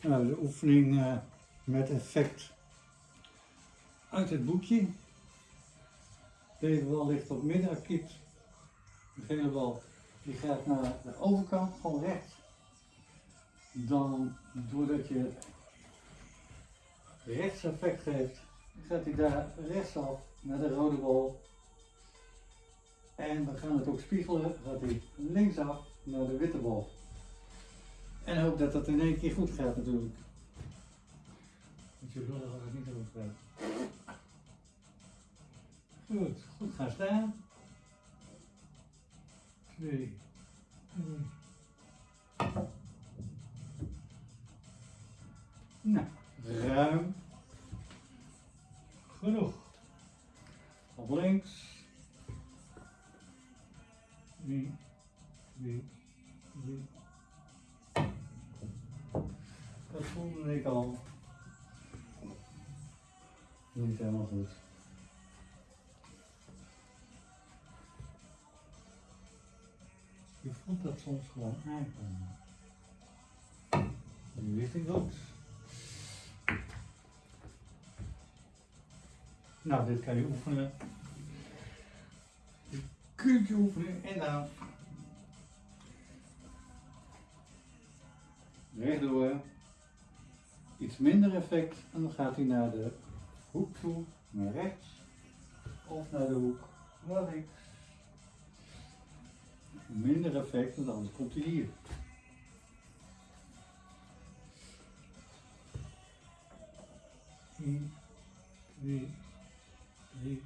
Nou, de oefening eh, met effect uit het boekje. Deze bal ligt op middenakiet. De gele bal die gaat naar de overkant, gewoon rechts. Dan, doordat je rechts effect geeft, gaat hij daar rechtsaf naar de rode bal. En we gaan het ook spiegelen, gaat hij linksaf naar de witte bal. En hoop dat dat in één keer goed gaat natuurlijk. Want je willen dat het niet goed gaat. Goed, goed gaan staan. Twee, drie. Nou, ruim. Genoeg. Op links. Drie, drie, drie. Dat voelde ik al. Niet helemaal goed. Je voelt dat soms gewoon aankomen. Nu wist ik goed. Nou, dit kan je oefenen. Je kunt je oefenen en dan rechtdoor. Iets minder effect en dan gaat hij naar de hoek toe, naar rechts of naar de hoek naar links. Minder effect, want anders komt hij hier. Eén, twee, drie.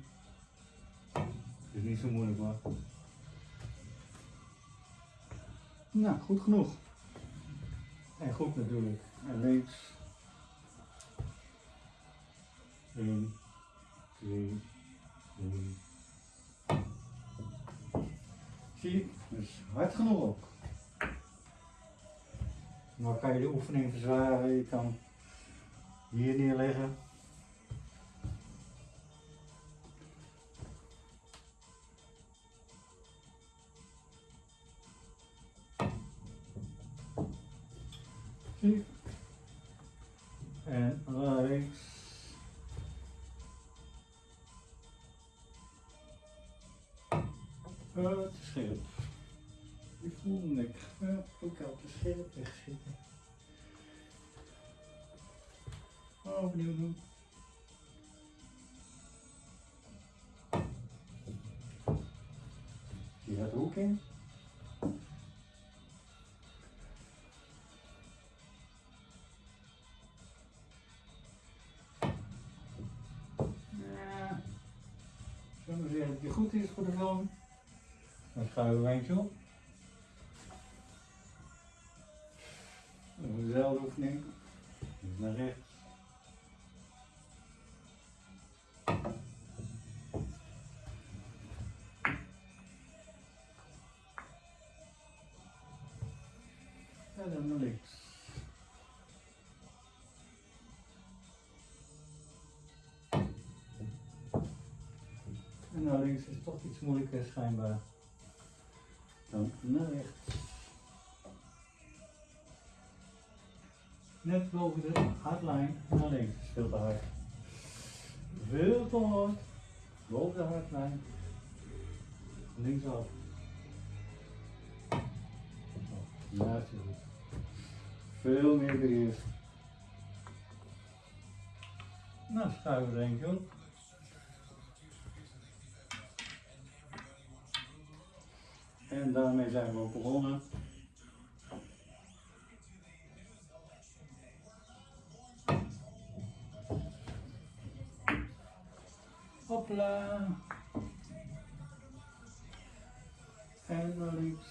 Is niet zo moeilijk hoor. Nou, goed genoeg. En goed natuurlijk. En links. 1, 2, 3. Zie? Dus hard genoeg ook. Kan je de oefening verzwaren. Je kan hier neerleggen. Zie? Het scherp. Je voelt ik ga ook al te scherp wegzitten. Opnieuw doen. Zie je dat ook in? Ja. Zullen we zeggen dat het goed is voor de film? Dan schuiven we eentje op. Dezelfde oefening. Naar rechts. En dan naar links. En naar links is toch iets moeilijker schijnbaar dan naar rechts. Net boven de hardlijn naar links. Veel te hard. Veel te hard. Boven de hardlijn. Linksaf. Is goed. Veel meer beheers. Nou, schuiven we er eentje En daarmee zijn we ook begonnen. Hopla. En naar links.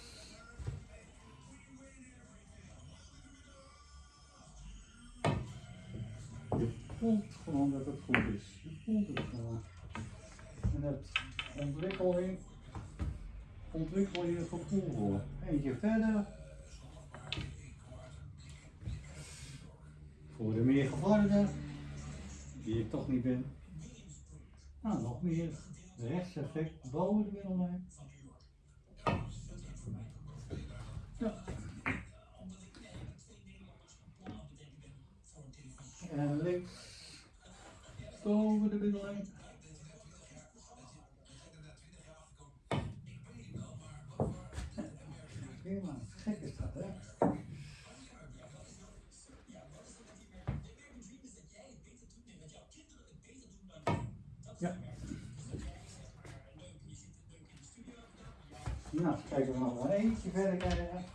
Je voelt gewoon dat het goed is. Je voelt het gewoon. En het ontwikkeling ontwikkel je gevoel voor. Eentje verder. Voor de meer gevorderden, die ik toch niet ben. Nou, nog meer rechtseffect boven de middellijn. En links. Boven de middellijn. Helemaal gek is dat, hè? Ja. Nou, kijken we nog wel eentje verder krijgen.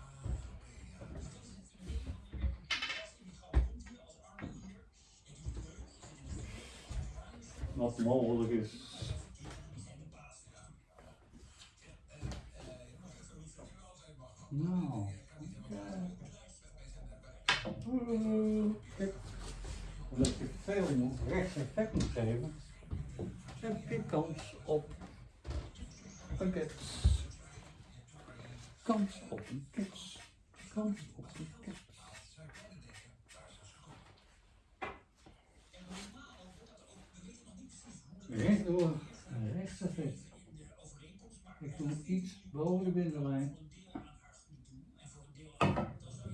Wat mogelijk is. Nou, omdat je veel moet, rechts effect moet geven, je kans op een kets. Kans op een kets. Kans op een kets. Rechtdoor, rechts effect. Ik doe iets boven de binnenlijn. Yay.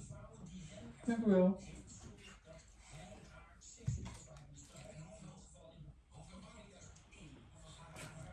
那个哟